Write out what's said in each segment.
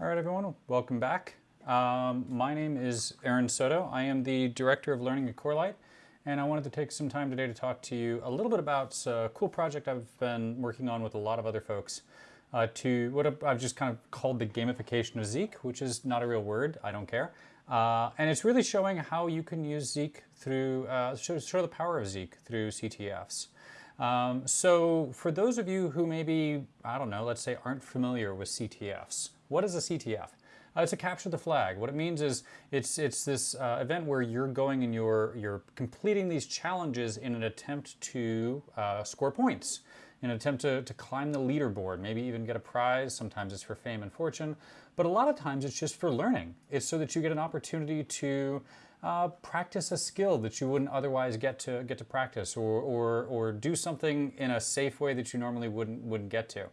All right, everyone, welcome back. Um, my name is Aaron Soto. I am the Director of Learning at Corelight, and I wanted to take some time today to talk to you a little bit about a cool project I've been working on with a lot of other folks uh, to what I've just kind of called the gamification of Zeek, which is not a real word, I don't care. Uh, and it's really showing how you can use Zeek through, uh, show, show the power of Zeek through CTFs. Um, so for those of you who maybe, I don't know, let's say aren't familiar with CTFs, what is a CTF? Uh, it's a capture the flag. What it means is it's it's this uh, event where you're going and you're you're completing these challenges in an attempt to uh, score points, in an attempt to, to climb the leaderboard, maybe even get a prize. Sometimes it's for fame and fortune, but a lot of times it's just for learning. It's so that you get an opportunity to uh, practice a skill that you wouldn't otherwise get to get to practice, or, or, or do something in a safe way that you normally wouldn't wouldn't get to.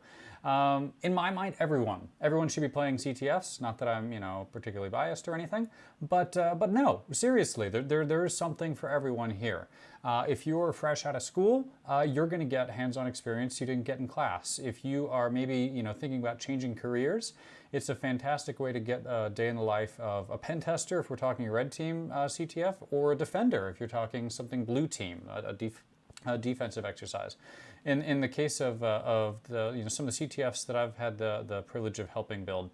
Um, in my mind, everyone everyone should be playing CTFs. Not that I'm you know particularly biased or anything, but uh, but no, seriously, there, there there is something for everyone here. Uh, if you're fresh out of school, uh, you're going to get hands-on experience you didn't get in class. If you are maybe you know thinking about changing careers, it's a fantastic way to get a day in the life of a pen tester if we're talking red team uh, CTF, or a defender if you're talking something blue team, a, a, def a defensive exercise. In, in the case of, uh, of the, you know, some of the CTFs that I've had the, the privilege of helping build,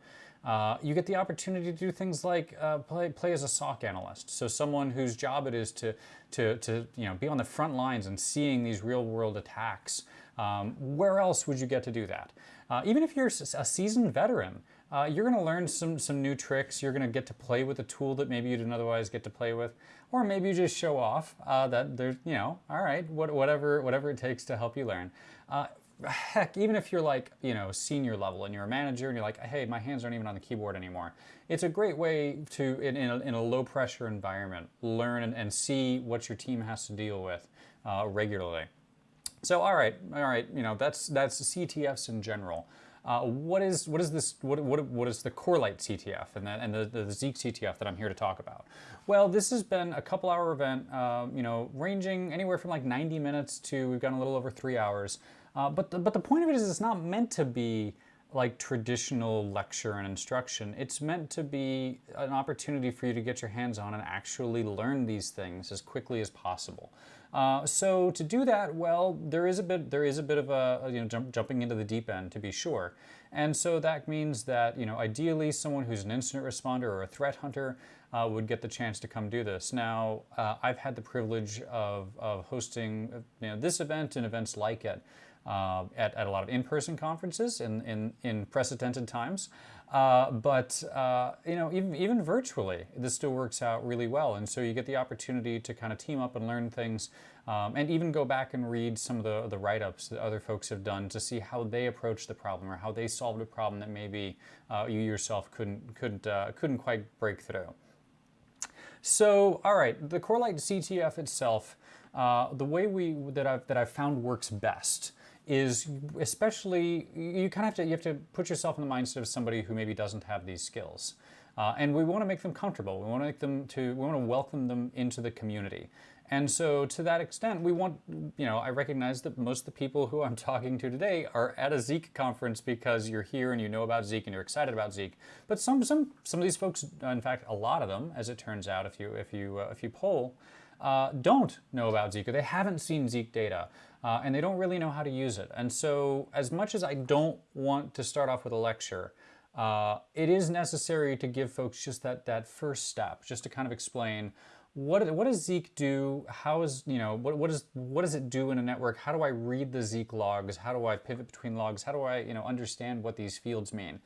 uh, you get the opportunity to do things like uh, play, play as a SOC analyst. So someone whose job it is to, to, to you know, be on the front lines and seeing these real world attacks. Um, where else would you get to do that? Uh, even if you're a seasoned veteran, uh, you're going to learn some, some new tricks. You're going to get to play with a tool that maybe you didn't otherwise get to play with. Or maybe you just show off uh, that there's, you know, all right, what, whatever, whatever it takes to help you learn. Uh, heck, even if you're like, you know, senior level and you're a manager and you're like, hey, my hands aren't even on the keyboard anymore. It's a great way to, in, in, a, in a low pressure environment, learn and, and, see what your team has to deal with uh, regularly. So, all right, all right, you know, that's, that's CTFs in general. Uh, what is what is this? What what what is the Corelight CTF and and the, the Zeek CTF that I'm here to talk about? Well, this has been a couple hour event, uh, you know, ranging anywhere from like 90 minutes to we've gone a little over three hours. Uh, but the, but the point of it is, it's not meant to be like traditional lecture and instruction. It's meant to be an opportunity for you to get your hands on and actually learn these things as quickly as possible. Uh, so to do that, well, there is a bit there is a bit of a you know jump, jumping into the deep end to be sure, and so that means that you know ideally someone who's an incident responder or a threat hunter uh, would get the chance to come do this. Now uh, I've had the privilege of, of hosting you know, this event and events like it uh, at, at a lot of in-person conferences in, in, in precedented times. Uh, but uh, you know, even, even virtually, this still works out really well. And so you get the opportunity to kind of team up and learn things um, and even go back and read some of the, the write-ups that other folks have done to see how they approached the problem or how they solved a problem that maybe uh, you yourself couldn't, couldn't, uh, couldn't quite break through. So, all right, the Corelight CTF itself, uh, the way we that I've that I've found works best is especially you kind of have to you have to put yourself in the mindset of somebody who maybe doesn't have these skills. Uh, and we want to make them comfortable. We want to make them to we want to welcome them into the community. And so to that extent, we want, you know, I recognize that most of the people who I'm talking to today are at a Zeek conference because you're here and you know about Zeek and you're excited about Zeek. But some, some, some of these folks, in fact, a lot of them, as it turns out, if you, if you, uh, if you poll, uh, don't know about Zeek or they haven't seen Zeek data uh, and they don't really know how to use it. And so as much as I don't want to start off with a lecture, uh, it is necessary to give folks just that, that first step, just to kind of explain what, what does Zeek do? How is, you know, what, what, is, what does it do in a network? How do I read the Zeek logs? How do I pivot between logs? How do I, you know, understand what these fields mean?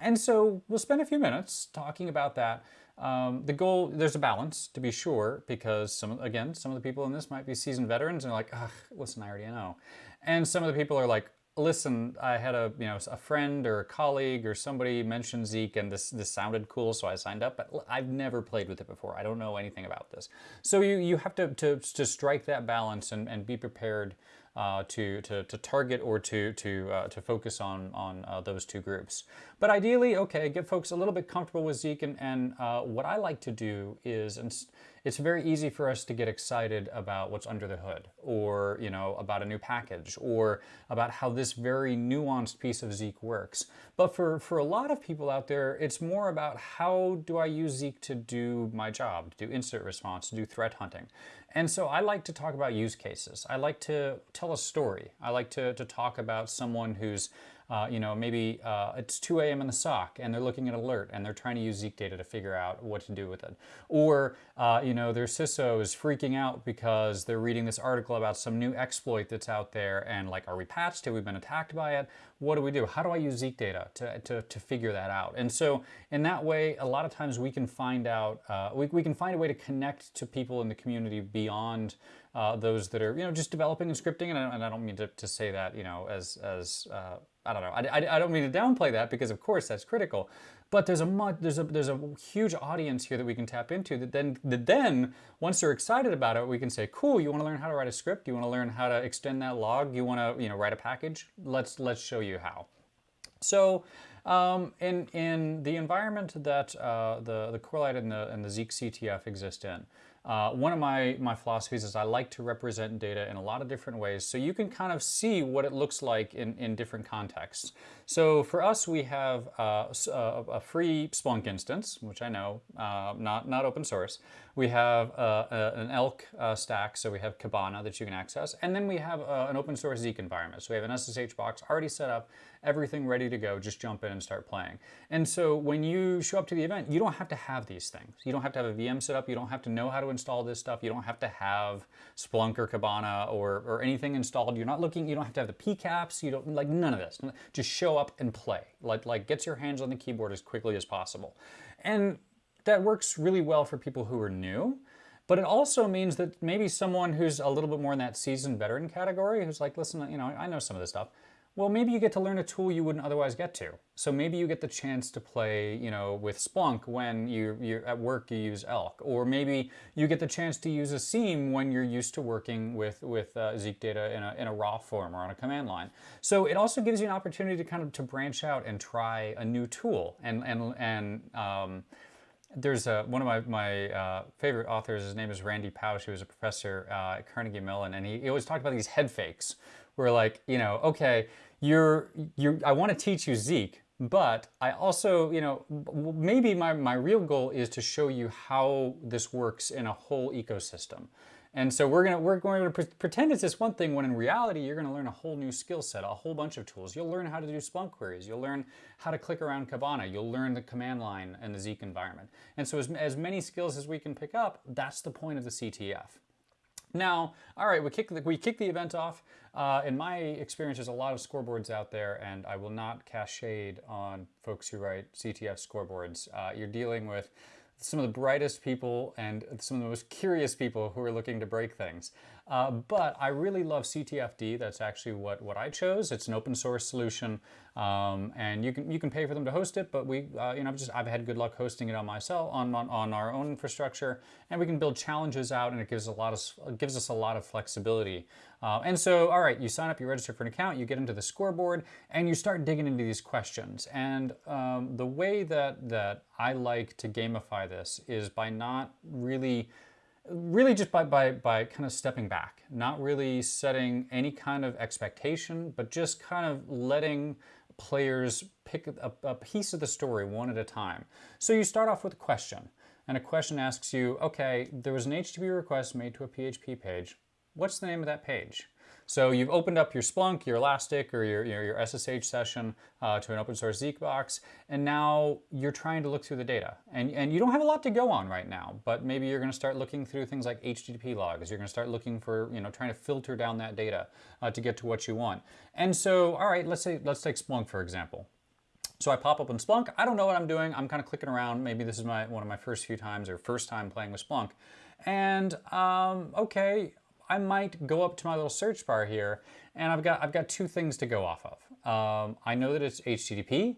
And so we'll spend a few minutes talking about that. Um, the goal, there's a balance to be sure, because some, again, some of the people in this might be seasoned veterans and like, listen, I already know. And some of the people are like, listen, I had a, you know, a friend or a colleague or somebody mentioned Zeek and this, this sounded cool, so I signed up, but I've never played with it before. I don't know anything about this. So you, you have to, to, to strike that balance and, and be prepared uh, to, to, to target or to, to, uh, to focus on, on uh, those two groups. But ideally, okay, get folks a little bit comfortable with Zeek and, and uh, what I like to do is, it's very easy for us to get excited about what's under the hood or, you know, about a new package or about how this very nuanced piece of Zeek works. But for, for a lot of people out there, it's more about how do I use Zeek to do my job, to do incident response, to do threat hunting. And so I like to talk about use cases. I like to tell a story. I like to, to talk about someone who's uh, you know, maybe uh, it's 2 a.m. in the SOC and they're looking at alert and they're trying to use Zeek data to figure out what to do with it. Or, uh, you know, their CISO is freaking out because they're reading this article about some new exploit that's out there and like, are we patched? Have we been attacked by it? What do we do? How do I use Zeek data to, to, to figure that out? And so in that way, a lot of times we can find out, uh, we, we can find a way to connect to people in the community beyond uh, those that are, you know, just developing and scripting. And I, and I don't mean to, to say that, you know, as, as uh, I don't know. I, I, I, don't mean to downplay that because of course that's critical. But there's a much, there's a there's a huge audience here that we can tap into that then that then once they're excited about it, we can say, cool, you want to learn how to write a script, you want to learn how to extend that log, you want to you know write a package. Let's let's show you how. So um, in in the environment that uh, the the Corelight and the and the Zeek CTF exist in. Uh, one of my, my philosophies is I like to represent data in a lot of different ways so you can kind of see what it looks like in, in different contexts. So for us, we have uh, uh, a free Splunk instance, which I know, uh, not, not open source. We have uh, an ELK uh, stack, so we have Kibana that you can access. And then we have an open source Zeek environment. So we have an SSH box already set up, everything ready to go, just jump in and start playing. And so when you show up to the event, you don't have to have these things. You don't have to have a VM set up. You don't have to know how to install this stuff. You don't have to have Splunk or Kibana or, or anything installed. You're not looking, you don't have to have the PCAPs. You don't, like none of this. Just show up and play. Like, like get your hands on the keyboard as quickly as possible. And that works really well for people who are new. But it also means that maybe someone who's a little bit more in that seasoned veteran category, who's like, listen, you know, I know some of this stuff. Well, maybe you get to learn a tool you wouldn't otherwise get to. So maybe you get the chance to play, you know, with Splunk when you, you're at work you use Elk, or maybe you get the chance to use a SIEM when you're used to working with with uh, Zeek data in a, in a raw form or on a command line. So it also gives you an opportunity to kind of to branch out and try a new tool. And and and um, there's a, one of my, my uh, favorite authors, his name is Randy Pausch, he was a professor uh, at Carnegie Mellon, and he, he always talked about these head fakes, where like, you know, okay, you're, you're, I want to teach you Zeek, but I also, you know, maybe my, my real goal is to show you how this works in a whole ecosystem. And so we're gonna we're going to pre pretend it's this one thing when in reality you're gonna learn a whole new skill set, a whole bunch of tools. You'll learn how to do Splunk queries. You'll learn how to click around Kibana. You'll learn the command line and the Zeek environment. And so as, as many skills as we can pick up, that's the point of the CTF. Now, all right, we kick the, we kick the event off. Uh, in my experience, there's a lot of scoreboards out there, and I will not cast shade on folks who write CTF scoreboards. Uh, you're dealing with some of the brightest people and some of the most curious people who are looking to break things. Uh, but I really love CTFd. That's actually what, what I chose. It's an open source solution, um, and you can you can pay for them to host it. But we, uh, you know, I've just I've had good luck hosting it on myself on, on on our own infrastructure, and we can build challenges out, and it gives a lot of gives us a lot of flexibility. Uh, and so, all right, you sign up, you register for an account, you get into the scoreboard, and you start digging into these questions. And um, the way that that I like to gamify this is by not really really just by, by, by kind of stepping back, not really setting any kind of expectation, but just kind of letting players pick a, a, piece of the story one at a time. So you start off with a question, and a question asks you, okay, there was an HTTP request made to a PHP page. What's the name of that page? So you've opened up your Splunk, your Elastic, or your, your, your SSH session uh, to an open source Zeek box, and now you're trying to look through the data. And, and you don't have a lot to go on right now, but maybe you're going to start looking through things like HTTP logs. You're going to start looking for, you know, trying to filter down that data uh, to get to what you want. And so, all right, let's say, let's take Splunk, for example. So I pop up in Splunk. I don't know what I'm doing. I'm kind of clicking around. Maybe this is my one of my first few times or first time playing with Splunk. And um, okay, I might go up to my little search bar here and I've got, I've got two things to go off of. Um, I know that it's HTTP.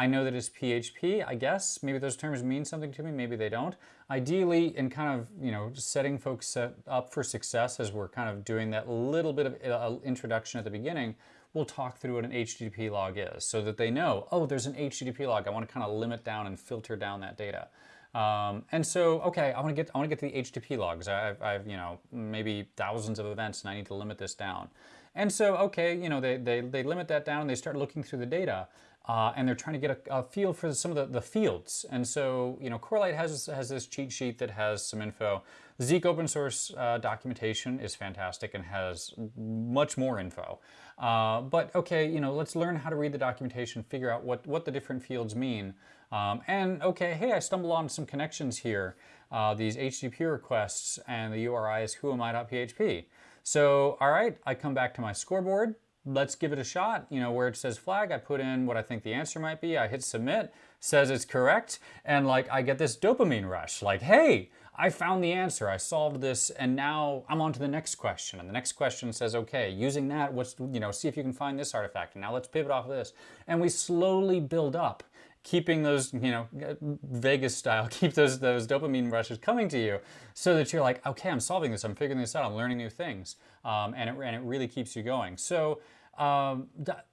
I know that it's PHP, I guess. Maybe those terms mean something to me, maybe they don't. Ideally, in kind of, you know, setting folks up for success as we're kind of doing that little bit of uh, introduction at the beginning, we'll talk through what an HTTP log is so that they know, oh, there's an HTTP log. I want to kind of limit down and filter down that data. Um, and so, okay, I want to get I want to get to the HTTP logs. I've, I've you know maybe thousands of events, and I need to limit this down. And so, okay, you know they they, they limit that down. and They start looking through the data. Uh, and they're trying to get a, a feel for some of the, the, fields. And so, you know, Corelight has, has this cheat sheet that has some info. Zeek open source uh, documentation is fantastic and has much more info. Uh, but okay, you know, let's learn how to read the documentation, figure out what, what the different fields mean. Um, and okay, hey, I stumble on some connections here, uh, these HTTP requests and the URI is whoami.php. So, all right, I come back to my scoreboard, let's give it a shot. You know, where it says flag, I put in what I think the answer might be. I hit submit, says it's correct. And like, I get this dopamine rush. Like, hey, I found the answer. I solved this. And now I'm on to the next question. And the next question says, okay, using that, what's, you know, see if you can find this artifact. And now let's pivot off of this. And we slowly build up keeping those, you know, Vegas style, keep those, those dopamine rushes coming to you so that you're like, okay, I'm solving this, I'm figuring this out, I'm learning new things. Um, and, it, and it really keeps you going. So um,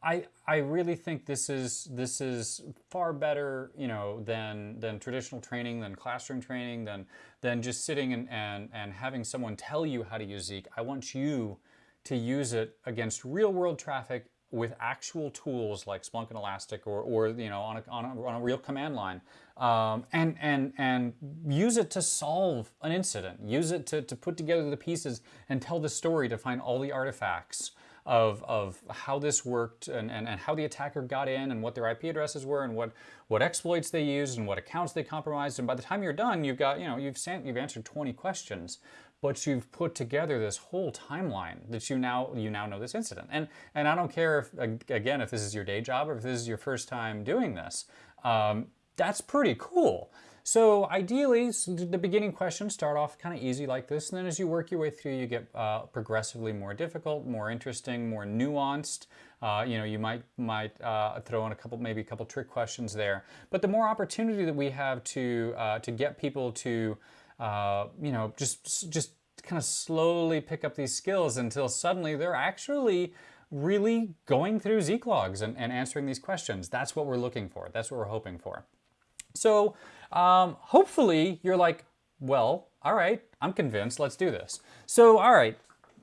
I, I really think this is, this is far better, you know, than, than traditional training, than classroom training, than, than just sitting and, and, and having someone tell you how to use Zeek. I want you to use it against real world traffic with actual tools like Splunk and Elastic or, or you know, on a, on a, on a real command line um, and, and, and use it to solve an incident. Use it to, to put together the pieces and tell the story to find all the artifacts of, of how this worked and, and, and how the attacker got in and what their IP addresses were and what, what exploits they used and what accounts they compromised. And by the time you're done, you've got, you know, you've, sent, you've answered 20 questions but you've put together this whole timeline that you now you now know this incident. And and I don't care if again if this is your day job or if this is your first time doing this. Um, that's pretty cool. So ideally, the beginning questions start off kind of easy like this, and then as you work your way through, you get uh, progressively more difficult, more interesting, more nuanced. Uh, you know, you might might uh, throw in a couple, maybe a couple trick questions there. But the more opportunity that we have to uh, to get people to uh, you know, just just kind of slowly pick up these skills until suddenly they're actually really going through Zeek logs and, and answering these questions. That's what we're looking for. That's what we're hoping for. So um, hopefully you're like, well, all right, I'm convinced, let's do this. So, all right,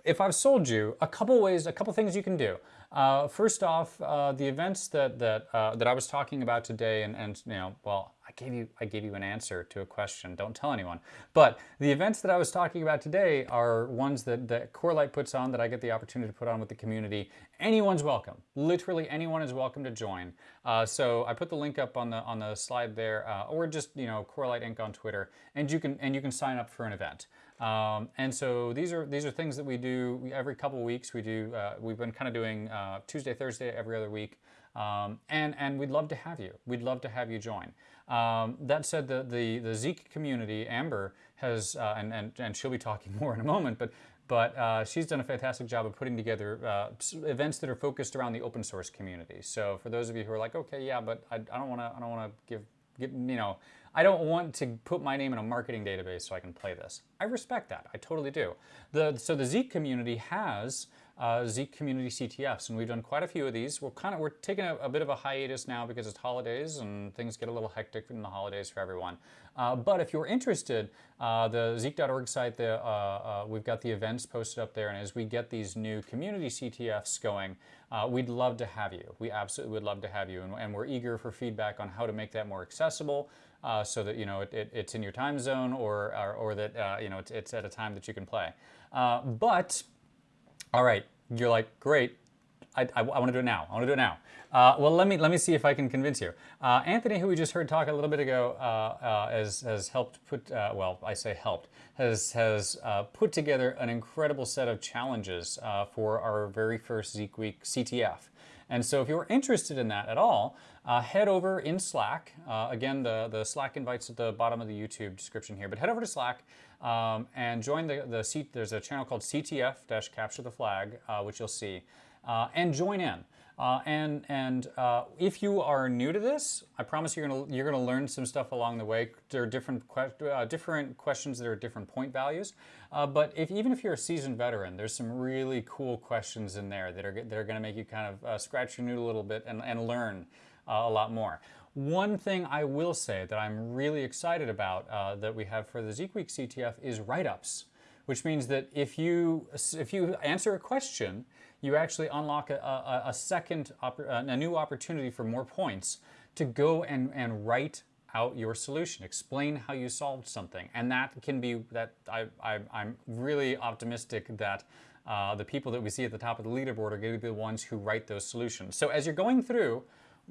if I've sold you, a couple ways, a couple things you can do. Uh, first off, uh, the events that that uh, that I was talking about today, and and you know, well, I gave you I gave you an answer to a question. Don't tell anyone. But the events that I was talking about today are ones that that Corelight puts on that I get the opportunity to put on with the community. Anyone's welcome. Literally anyone is welcome to join. Uh, so I put the link up on the on the slide there, uh, or just you know Corelight Inc on Twitter, and you can and you can sign up for an event. Um, and so these are these are things that we do every couple of weeks. We do uh, we've been kind of doing uh, Tuesday, Thursday, every other week, um, and and we'd love to have you. We'd love to have you join. Um, that said, the, the the Zeek community, Amber has uh, and, and and she'll be talking more in a moment, but. But uh, she's done a fantastic job of putting together uh, events that are focused around the open source community. So for those of you who are like, okay, yeah, but I, I don't want to, I don't want to give, give, you know, I don't want to put my name in a marketing database so I can play this. I respect that. I totally do. The, so the Zeek community has uh, Zeek community CTFs, and we've done quite a few of these. We're kind of we're taking a, a, bit of a hiatus now because it's holidays and things get a little hectic in the holidays for everyone. Uh, but if you're interested, uh, the Zeek.org site, the, uh, uh, we've got the events posted up there, and as we get these new community CTFs going, uh, we'd love to have you. We absolutely would love to have you, and, and we're eager for feedback on how to make that more accessible uh, so that you know it, it, it's in your time zone or or, or that uh, you know it's, it's, at a time that you can play. Uh, but all right, you're like great. I, I, I want to do it now. I want to do it now. Uh, well, let me let me see if I can convince you. Uh, Anthony, who we just heard talk a little bit ago, uh, has has helped put well, I say helped has has put together an incredible set of challenges for our very first Zeek Week CTF. And so if you're interested in that at all, uh, head over in Slack. Uh, again, the, the Slack invite's at the bottom of the YouTube description here, but head over to Slack um, and join the, the C there's a channel called CTF-Capture the Flag, uh, which you'll see, uh, and join in. Uh, and and uh, if you are new to this, I promise you're gonna you're gonna learn some stuff along the way. There are different que uh, different questions that are different point values. Uh, but if even if you're a seasoned veteran, there's some really cool questions in there that are that are gonna make you kind of uh, scratch your noodle a little bit and, and learn uh, a lot more. One thing I will say that I'm really excited about that we have for the Zeek Week CTF is write-ups, which means that if you if you answer a question, you actually unlock a, a, a second a new opportunity for more points to go and, and write out your solution, explain how you solved something, and that can be that I, I I'm really optimistic that. Uh, the people that we see at the top of the leaderboard are going to be the ones who write those solutions. So as you're going through,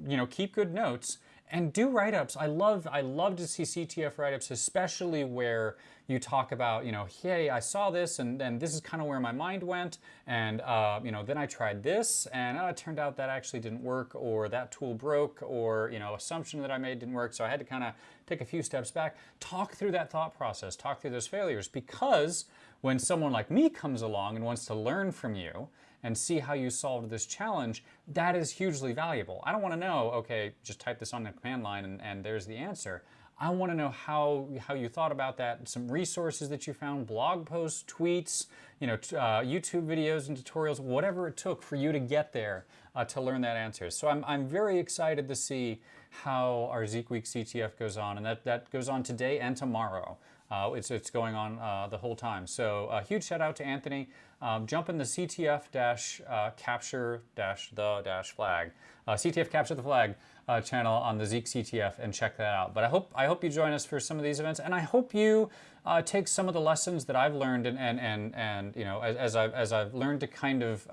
you know, keep good notes and do write-ups. I love I love to see CTF write-ups, especially where you talk about, you know, hey, I saw this and then this is kind of where my mind went, and uh, you know, then I tried this and uh, it turned out that actually didn't work, or that tool broke, or you know, assumption that I made didn't work, so I had to kind of take a few steps back. Talk through that thought process, talk through those failures, because when someone like me comes along and wants to learn from you, and see how you solved this challenge, that is hugely valuable. I don't want to know, okay, just type this on the command line and, and there's the answer. I want to know how, how you thought about that, some resources that you found, blog posts, tweets, you know, uh, YouTube videos and tutorials, whatever it took for you to get there uh, to learn that answer. So I'm, I'm very excited to see how our Zeek Week CTF goes on, and that, that goes on today and tomorrow. Uh, it's, it's going on uh, the whole time. So a huge shout out to Anthony. Um, jump in the CTF dash uh, capture dash the dash flag, uh, CTF capture the flag uh, channel on the Zeek CTF and check that out. But I hope I hope you join us for some of these events, and I hope you uh, take some of the lessons that I've learned and and and, and you know as, as I've as I've learned to kind of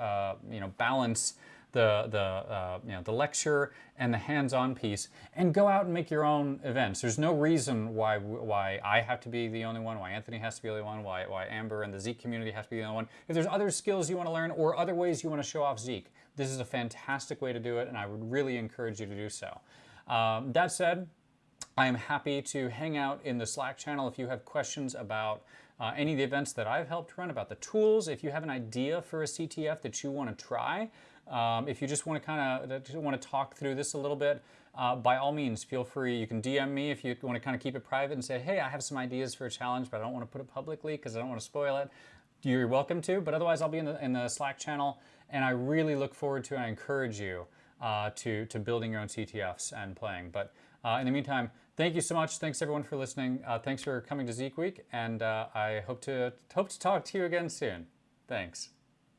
you know balance the, the, uh, you know, the lecture and the hands-on piece and go out and make your own events. There's no reason why, why I have to be the only one, why Anthony has to be the only one, why, why Amber and the Zeek community have to be the only one. If there's other skills you want to learn or other ways you want to show off Zeek, this is a fantastic way to do it and I would really encourage you to do so. Um, that said, I am happy to hang out in the Slack channel if you have questions about uh, any of the events that I've helped run, about the tools. If you have an idea for a CTF that you want to try, um, if you just want to kind of want to talk through this a little bit, uh, by all means, feel free. You can DM me if you want to kind of keep it private and say, hey, I have some ideas for a challenge, but I don't want to put it publicly because I don't want to spoil it. You're welcome to, but otherwise I'll be in the, in the Slack channel and I really look forward to and I encourage you uh, to, to building your own CTFs and playing. But uh, in the meantime, thank you so much. Thanks everyone for listening. Uh, thanks for coming to Zeek Week and uh, I hope to, hope to talk to you again soon. Thanks.